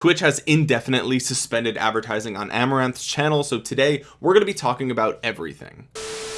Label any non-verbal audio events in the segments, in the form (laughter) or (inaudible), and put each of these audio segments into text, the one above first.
Twitch has indefinitely suspended advertising on Amouranth's channel so today we're going to be talking about everything.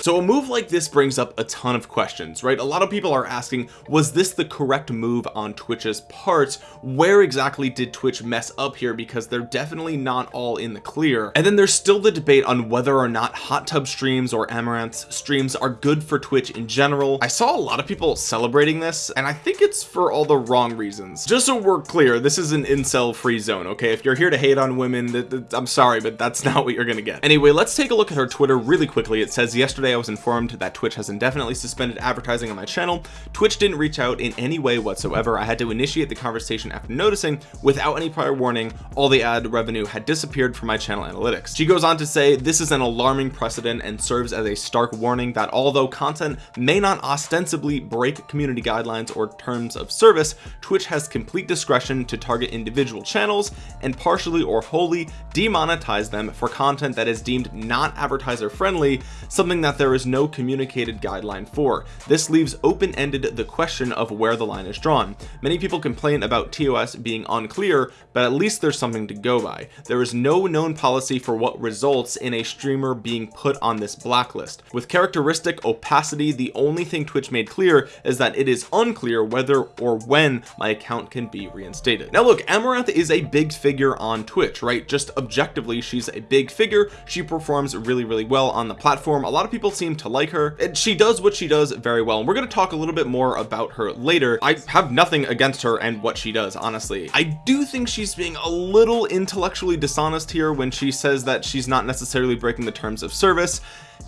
So a move like this brings up a ton of questions right? A lot of people are asking was this the correct move on Twitch's part? Where exactly did Twitch mess up here? Because they're definitely not all in the clear. And then there's still the debate on whether or not hot tub streams or Amouranth's streams are good for Twitch in general. I saw a lot of people celebrating this and I think it's for all the wrong reasons. Just so we're clear this is an incel free zone okay? If you're here to hate on women I'm sorry but that's (laughs) not what you're gonna get. Anyway let's take a look at her Twitter really quickly. It says yesterday I was informed that Twitch has indefinitely suspended advertising on my channel. Twitch didn't reach out in any way whatsoever. I had to initiate the conversation after noticing without any prior warning all the ad revenue had disappeared from my channel analytics. She goes on to say this is an alarming precedent and serves as a stark warning that although content may not ostensibly break community guidelines or terms of service Twitch has complete discretion to target individual channels and partially or wholly demonetize them for content that is deemed not advertiser friendly something that there is no communicated guideline for. This leaves open-ended the question of where the line is drawn. Many people complain about TOS being unclear but at least there's something to go by. There is no known policy for what results in a streamer being put on this blacklist. With characteristic opacity the only thing Twitch made clear is that it is unclear whether or when my account can be reinstated. Now look Amouranth is a big figure on Twitch right? Just objectively she's a big figure. She performs really really well on the platform. A lot of people seem to like her and she does what she does very well. And we're going to talk a little bit more about her later. I have nothing against her and what she does honestly. I do think she's being a little intellectually dishonest here when she says that she's not necessarily breaking the terms of service.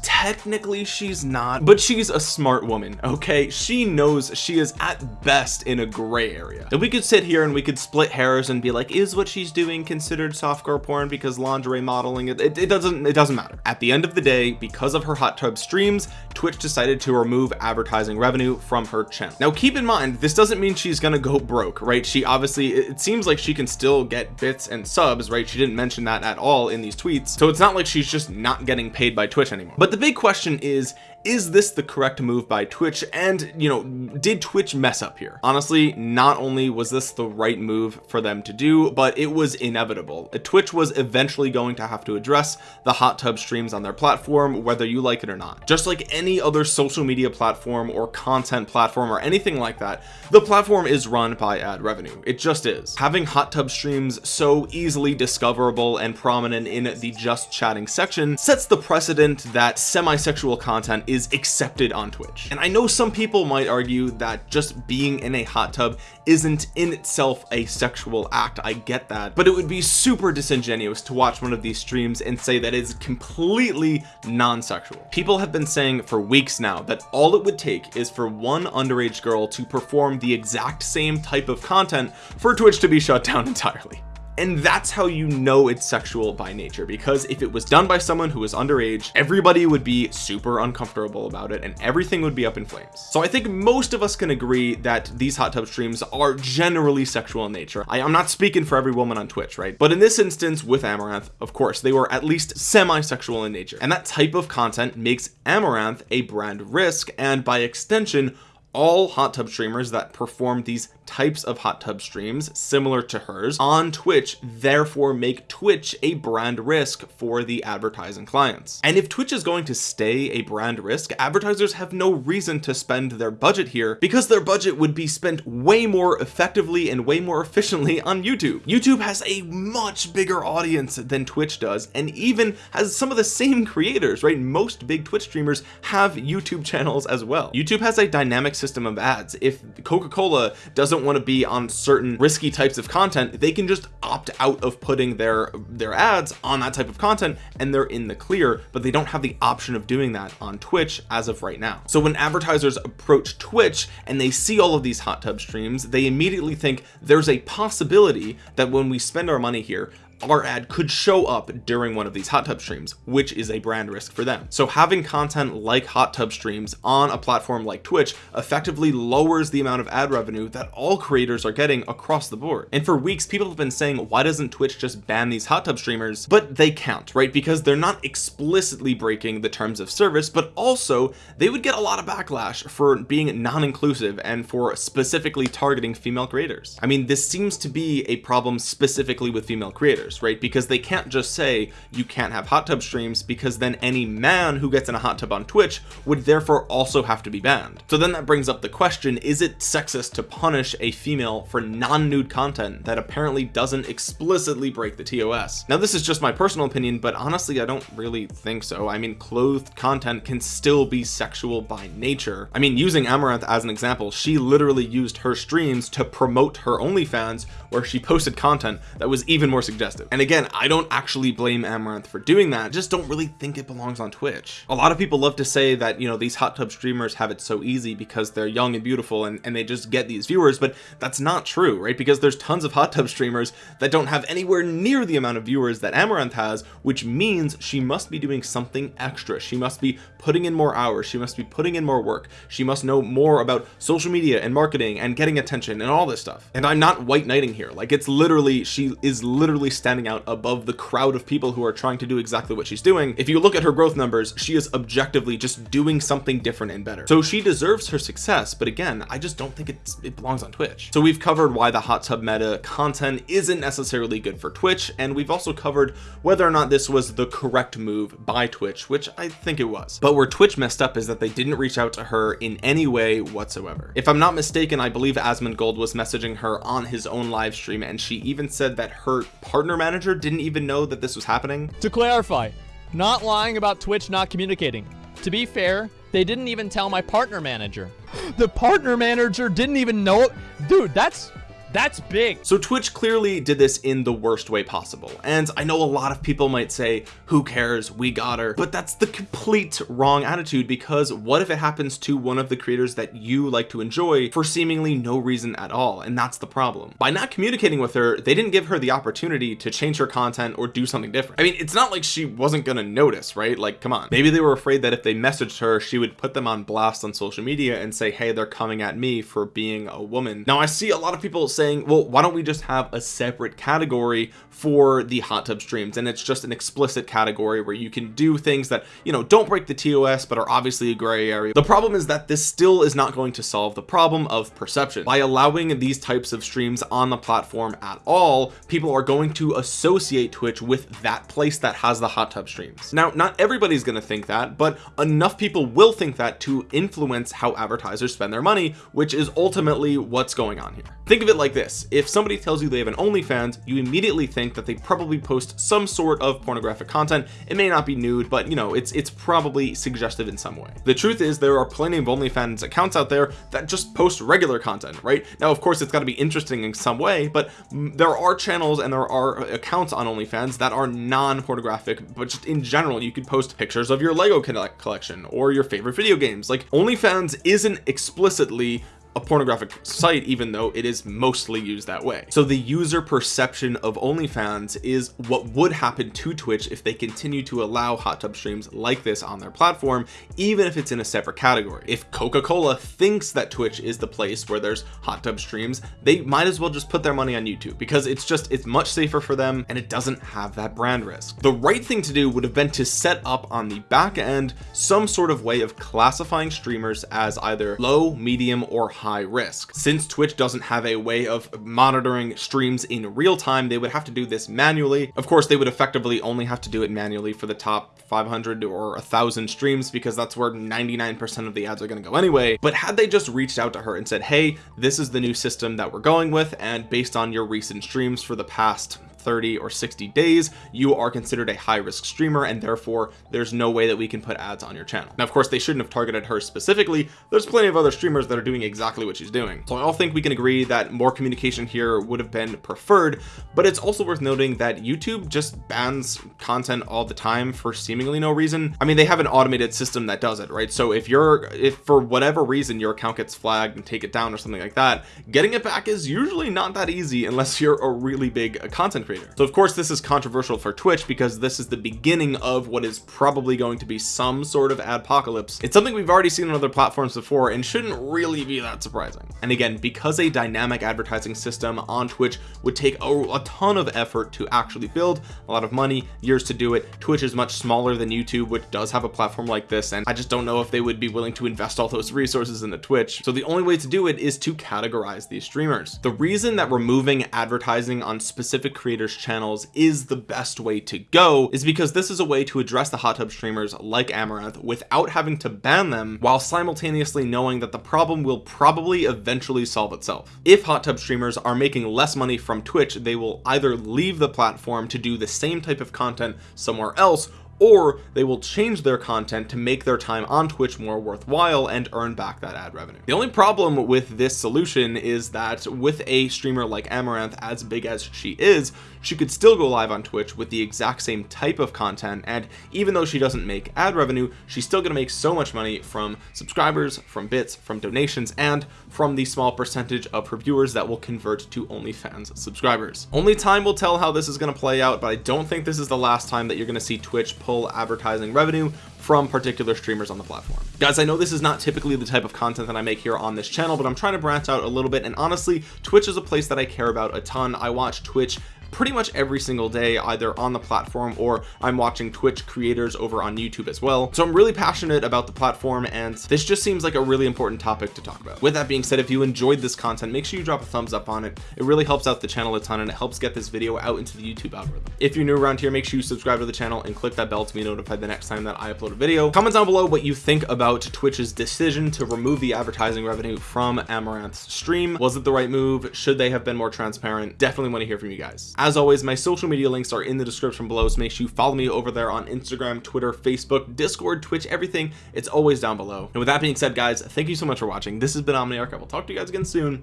Technically she's not but she's a smart woman okay? She knows she is at best in a gray area. And we could sit here and we could split hairs and be like is what she's doing considered softcore porn because lingerie modeling it, it, it doesn't it doesn't matter. At the end of the day because of her hot tub streams Twitch decided to remove advertising revenue from her channel. Now keep in mind this doesn't mean she's gonna go broke right? She obviously it seems like she can still get bits and subs right? She didn't mention that at all in these tweets. So it's not like she's just not getting paid by Twitch anymore. But the big question is is this the correct move by Twitch? And you know did Twitch mess up here? Honestly not only was this the right move for them to do but it was inevitable. Twitch was eventually going to have to address the hot tub streams on their platform whether you like it or not. Just like any other social media platform or content platform or anything like that the platform is run by ad revenue. It just is. Having hot tub streams so easily discoverable and prominent in the just chatting section sets the precedent that semi-sexual content is accepted on Twitch. And I know some people might argue that just being in a hot tub isn't in itself a sexual act. I get that. But it would be super disingenuous to watch one of these streams and say that is completely non-sexual. People have been saying for weeks now that all it would take is for one underage girl to perform the exact same type of content for Twitch to be shut down (laughs) entirely and that's how you know it's sexual by nature because if it was done by someone who was underage everybody would be super uncomfortable about it and everything would be up in flames. So I think most of us can agree that these hot tub streams are generally sexual in nature. I, am not speaking for every woman on Twitch right? But in this instance with Amouranth of course they were at least semi-sexual in nature. And that type of content makes Amouranth a brand risk and by extension all hot tub streamers that perform these types of hot tub streams similar to hers on Twitch therefore make Twitch a brand risk for the advertising clients. And if Twitch is going to stay a brand risk advertisers have no reason to spend their budget here because their budget would be spent way more effectively and way more efficiently on YouTube. YouTube has a much bigger audience than Twitch does and even has some of the same creators right? Most big Twitch streamers have YouTube channels as well. YouTube has a dynamic system of ads. If Coca-Cola doesn't want to be on certain risky types of content they can just opt out of putting their their ads on that type of content and they're in the clear but they don't have the option of doing that on Twitch as of right now. So when advertisers approach Twitch and they see all of these hot tub streams they immediately think there's a possibility that when we spend our money here our ad could show up during one of these hot tub streams which is a brand risk for them. So having content like hot tub streams on a platform like Twitch effectively lowers the amount of ad revenue that all creators are getting across the board. And for weeks people have been saying why doesn't Twitch just ban these hot tub streamers? But they can't right? Because they're not explicitly breaking the terms of service but also they would get a lot of backlash for being non-inclusive and for specifically targeting female creators. I mean this seems to be a problem specifically with female creators right? Because they can't just say you can't have hot tub streams because then any man who gets in a hot tub on Twitch would therefore also have to be banned. So then that brings up the question is it sexist to punish a female for non-nude content that apparently doesn't explicitly break the TOS now this is just my personal opinion but honestly I don't really think so. I mean clothed content can still be sexual by nature. I mean using Amouranth as an example she literally used her streams to promote her OnlyFans where she posted content that was even more suggestive and again I don't actually blame Amouranth for doing that. Just don't really think it belongs on Twitch. A lot of people love to say that you know these hot tub streamers have it so easy because they're young and beautiful and, and they just get these viewers but that's not true right? Because there's tons of hot tub streamers that don't have anywhere near the amount of viewers that Amouranth has which means she must be doing something extra. She must be putting in more hours. She must be putting in more work. She must know more about social media and marketing and getting attention and all this stuff. And I'm not white knighting here. Like it's literally she is literally standing out above the crowd of people who are trying to do exactly what she's doing. If you look at her growth numbers she is objectively just doing something different and better. So she deserves her success but again I just don't think it belongs on Twitch. So we've covered why the hot tub meta content isn't necessarily good for Twitch and we've also covered whether or not this was the correct move by Twitch which I think it was. But where Twitch messed up is that they didn't reach out to her in any way whatsoever. If I'm not mistaken I believe Asmongold was messaging her on his own live stream and she even said that her partner manager didn't even know that this was happening. To clarify not lying about Twitch not communicating. To be fair they didn't even tell my partner manager. The partner manager didn't even know it? Dude that's that's big. So Twitch clearly did this in the worst way possible. And I know a lot of people might say who cares? We got her. But that's the complete wrong attitude because what if it happens to one of the creators that you like to enjoy for seemingly no reason at all? And that's the problem. By not communicating with her they didn't give her the opportunity to change her content or do something different. I mean it's not like she wasn't gonna notice right? Like come on. Maybe they were afraid that if they messaged her she would put them on blast on social media and say hey they're coming at me for being a woman. Now I see a lot of people say saying well why don't we just have a separate category for the hot tub streams? And it's just an explicit category where you can do things that you know don't break the TOS but are obviously a gray area. The problem is that this still is not going to solve the problem of perception. By allowing these types of streams on the platform at all people are going to associate Twitch with that place that has the hot tub streams. Now not everybody's going to think that but enough people will think that to influence how advertisers spend their money which is ultimately what's going on here. Think of it like like this. If somebody tells you they have an OnlyFans you immediately think that they probably post some sort of pornographic content. It may not be nude but you know it's it's probably suggestive in some way. The truth is there are plenty of OnlyFans accounts out there that just post regular content right? Now of course it's got to be interesting in some way but there are channels and there are uh, accounts on OnlyFans that are non-pornographic but just in general you could post pictures of your Lego collection or your favorite video games. Like OnlyFans isn't explicitly a pornographic site even though it is mostly used that way. So the user perception of OnlyFans is what would happen to Twitch if they continue to allow hot tub streams like this on their platform even if it's in a separate category. If Coca-Cola thinks that Twitch is the place where there's hot tub streams they might as well just put their money on YouTube because it's just it's much safer for them and it doesn't have that brand risk. The right thing to do would have been to set up on the back end some sort of way of classifying streamers as either low medium or high risk. Since Twitch doesn't have a way of monitoring streams in real time they would have to do this manually. Of course they would effectively only have to do it manually for the top 500 or a thousand streams because that's where 99% of the ads are going to go anyway. But had they just reached out to her and said hey this is the new system that we're going with and based on your recent streams for the past 30 or 60 days you are considered a high risk streamer and therefore there's no way that we can put ads on your channel. Now of course they shouldn't have targeted her specifically. There's plenty of other streamers that are doing exactly what she's doing. So I all think we can agree that more communication here would have been preferred but it's also worth noting that YouTube just bans content all the time for seemingly no reason. I mean they have an automated system that does it right? So if you're if for whatever reason your account gets flagged and take it down or something like that getting it back is usually not that easy unless you're a really big content creator creator. So of course this is controversial for Twitch because this is the beginning of what is probably going to be some sort of adpocalypse. It's something we've already seen on other platforms before and shouldn't really be that surprising. And again because a dynamic advertising system on Twitch would take a, a ton of effort to actually build a lot of money years to do it Twitch is much smaller than YouTube which does have a platform like this and I just don't know if they would be willing to invest all those resources into Twitch. So the only way to do it is to categorize these streamers. The reason that removing advertising on specific creators channels is the best way to go is because this is a way to address the hot tub streamers like Amouranth without having to ban them while simultaneously knowing that the problem will probably eventually solve itself. If hot tub streamers are making less money from Twitch they will either leave the platform to do the same type of content somewhere else or they will change their content to make their time on Twitch more worthwhile and earn back that ad revenue. The only problem with this solution is that with a streamer like Amouranth, as big as she is she could still go live on Twitch with the exact same type of content and even though she doesn't make ad revenue she's still gonna make so much money from subscribers from bits from donations and from the small percentage of her viewers that will convert to OnlyFans subscribers. Only time will tell how this is going to play out but I don't think this is the last time that you're going to see Twitch pull advertising revenue from particular streamers on the platform. Guys I know this is not typically the type of content that I make here on this channel but I'm trying to branch out a little bit and honestly Twitch is a place that I care about a ton. I watch Twitch pretty much every single day either on the platform or I'm watching Twitch creators over on YouTube as well. So I'm really passionate about the platform and this just seems like a really important topic to talk about. With that being said if you enjoyed this content make sure you drop a thumbs up on it. It really helps out the channel a ton and it helps get this video out into the YouTube algorithm. If you're new around here make sure you subscribe to the channel and click that bell to be notified the next time that I upload a video. Comment down below what you think about Twitch's decision to remove the advertising revenue from Amouranth's stream. Was it the right move? Should they have been more transparent? Definitely want to hear from you guys. As always my social media links are in the description below so make sure you follow me over there on Instagram Twitter Facebook Discord Twitch everything. It's always down below. And with that being said guys thank you so much for watching. This has been Omniarch. I will talk to you guys again soon.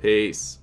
Peace